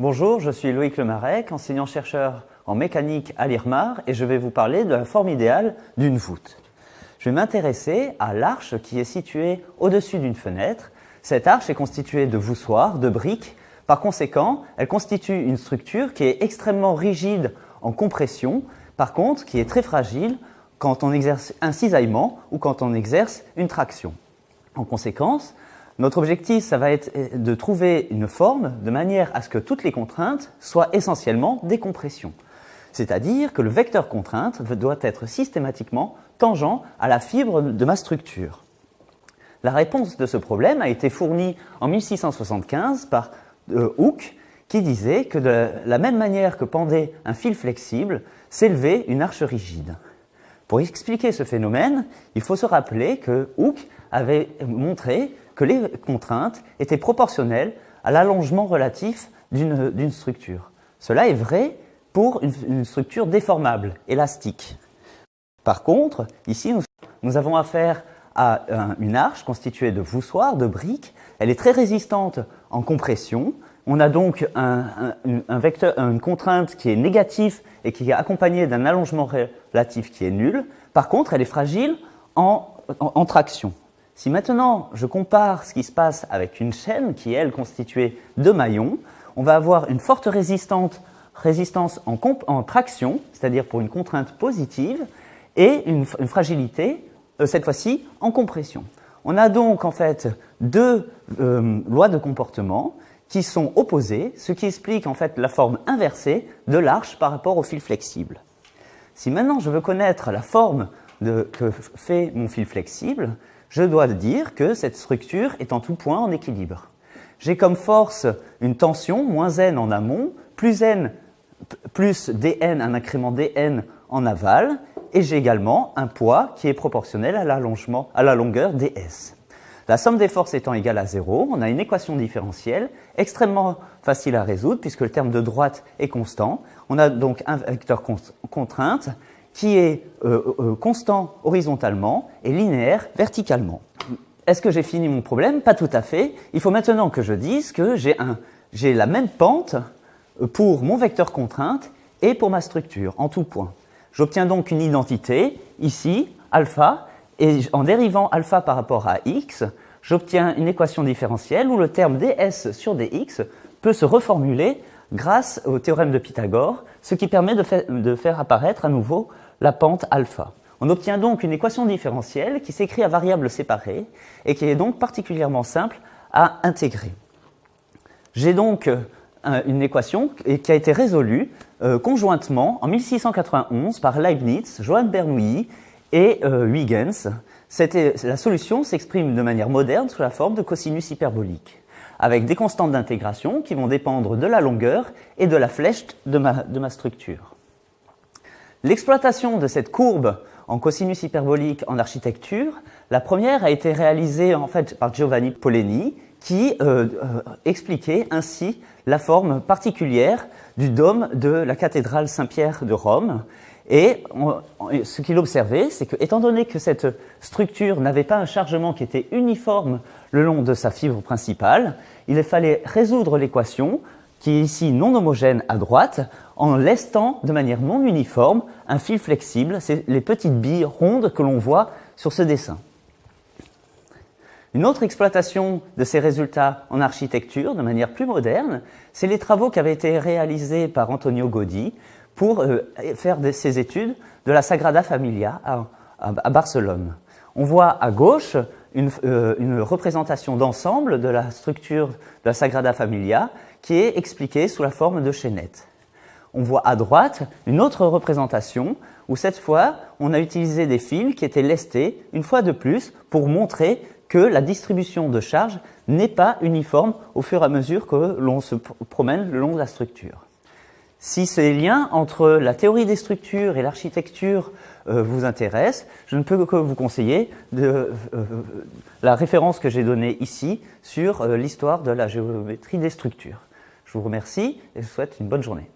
Bonjour, je suis Loïc Lemarec, enseignant-chercheur en mécanique à l'IRMAR et je vais vous parler de la forme idéale d'une voûte. Je vais m'intéresser à l'arche qui est située au-dessus d'une fenêtre. Cette arche est constituée de voussoirs, de briques. Par conséquent, elle constitue une structure qui est extrêmement rigide en compression, par contre qui est très fragile quand on exerce un cisaillement ou quand on exerce une traction. En conséquence, notre objectif, ça va être de trouver une forme de manière à ce que toutes les contraintes soient essentiellement des compressions. C'est-à-dire que le vecteur contrainte doit être systématiquement tangent à la fibre de ma structure. La réponse de ce problème a été fournie en 1675 par euh, Hooke, qui disait que de la même manière que pendait un fil flexible, s'élevait une arche rigide. Pour expliquer ce phénomène, il faut se rappeler que Hooke avait montré que les contraintes étaient proportionnelles à l'allongement relatif d'une structure. Cela est vrai pour une, structure déformable, élastique. Par contre, ici, nous, avons affaire à une arche constituée de voussoirs, de briques. Elle est très résistante en compression. On a donc un, vecteur, une contrainte qui est négative et qui est accompagnée d'un allongement relatif qui est nul. Par contre, elle est fragile en traction. Si maintenant je compare ce qui se passe avec une chaîne qui est elle constituée de maillons, on va avoir une forte résistance, en, traction, c'est-à-dire pour une contrainte positive, et une, fragilité, euh, cette fois-ci, en compression. On a donc en fait deux euh, lois de comportement qui sont opposées, ce qui explique en fait la forme inversée de l'arche par rapport au fil flexible. Si maintenant je veux connaître la forme que fait mon fil flexible, je dois dire que cette structure est en tout point en équilibre. J'ai comme force une tension, moins n en amont, plus n, plus dn, un incrément dn en aval, et j'ai également un poids qui est proportionnel à à la longueur ds. La somme des forces étant égale à 0, on a une équation différentielle extrêmement facile à résoudre puisque le terme de droite est constant. On a donc un vecteur contrainte qui est euh, euh, constant horizontalement et linéaire verticalement. Est-ce que j'ai fini mon problème? Pas tout à fait. Il faut maintenant que je dise que j'ai la même pente euh, pour mon vecteur contrainte et pour ma structure, en tout point. J'obtiens donc une identité, ici, alpha, et en dérivant alpha par rapport à x, j'obtiens une équation différentielle où le terme ds sur dx peut se reformuler grâce au théorème de Pythagore, ce qui permet de, faire apparaître à nouveau la pente alpha. On obtient donc une équation différentielle qui s'écrit à variables séparées et qui est donc particulièrement simple à intégrer. J'ai donc euh, une équation qui a été résolue euh, conjointement en 1691 par Leibniz, Johann Bernoulli et euh, Huygens. La solution s'exprime de manière moderne sous la forme de cosinus hyperbolique avec des constantes d'intégration qui vont dépendre de la longueur et de la flèche de ma, structure. L'exploitation de cette courbe en cosinus hyperbolique en architecture, la première a été réalisée en fait par Giovanni Poleni qui euh, euh, expliquait ainsi la forme particulière du dôme de la cathédrale Saint-Pierre de Rome et ce qu'il observait, c'est que, étant donné que cette structure n'avait pas un chargement qui était uniforme le long de sa fibre principale, il fallait résoudre l'équation, qui est ici non homogène à droite, en lestant de manière non uniforme un fil flexible, c'est les petites billes rondes que l'on voit sur ce dessin. Une autre exploitation de ces résultats en architecture, de manière plus moderne, c'est les travaux qui avaient été réalisés par Antonio Gaudi, pour euh, faire ces études de la Sagrada Familia à, Barcelone. On voit à gauche euh, une, représentation d'ensemble de la structure de la Sagrada Familia qui est expliquée sous la forme de chaînettes. On voit à droite une autre représentation où cette fois on a utilisé des fils qui étaient lestés une fois de plus pour montrer que la distribution de charge n'est pas uniforme au fur et à mesure que l'on se promène le long de la structure. Si ces liens entre la théorie des structures et l'architecture euh, vous intéressent, je ne peux que vous conseiller de, euh, la référence que j'ai donnée ici sur euh, l'histoire de la géométrie des structures. Je vous remercie et je vous souhaite une bonne journée.